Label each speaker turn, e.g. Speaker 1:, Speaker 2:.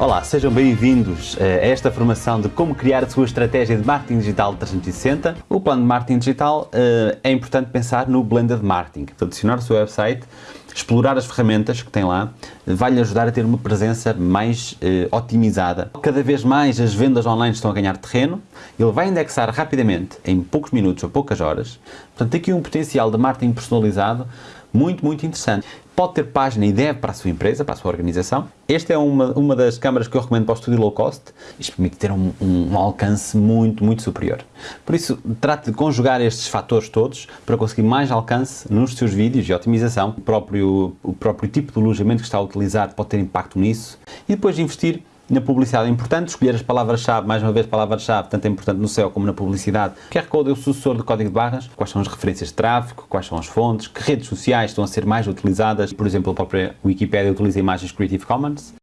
Speaker 1: Olá, sejam bem-vindos a esta formação de como criar a sua estratégia de marketing digital 360. O plano de marketing digital uh, é importante pensar no blended marketing. Adicionar o seu website, explorar as ferramentas que tem lá, vai-lhe ajudar a ter uma presença mais uh, otimizada. Cada vez mais as vendas online estão a ganhar terreno, ele vai indexar rapidamente, em poucos minutos ou poucas horas. Portanto, aqui um potencial de marketing personalizado muito, muito interessante. Pode ter página e deve para a sua empresa, para a sua organização. Esta é uma, uma das câmaras que eu recomendo para o estúdio low cost. Isto permite ter um, um, um alcance muito, muito superior. Por isso, trate de conjugar estes fatores todos para conseguir mais alcance nos seus vídeos e otimização. O próprio, o próprio tipo de alojamento que está a utilizar pode ter impacto nisso. E depois investir na publicidade. É importante, escolher as palavras-chave, mais uma vez palavras-chave, tanto é importante no SEO como na publicidade. O QR Code é o sucessor do código de barras, quais são as referências de tráfego, quais são as fontes, que redes sociais estão a ser mais utilizadas, por exemplo, a própria Wikipedia utiliza imagens Creative Commons.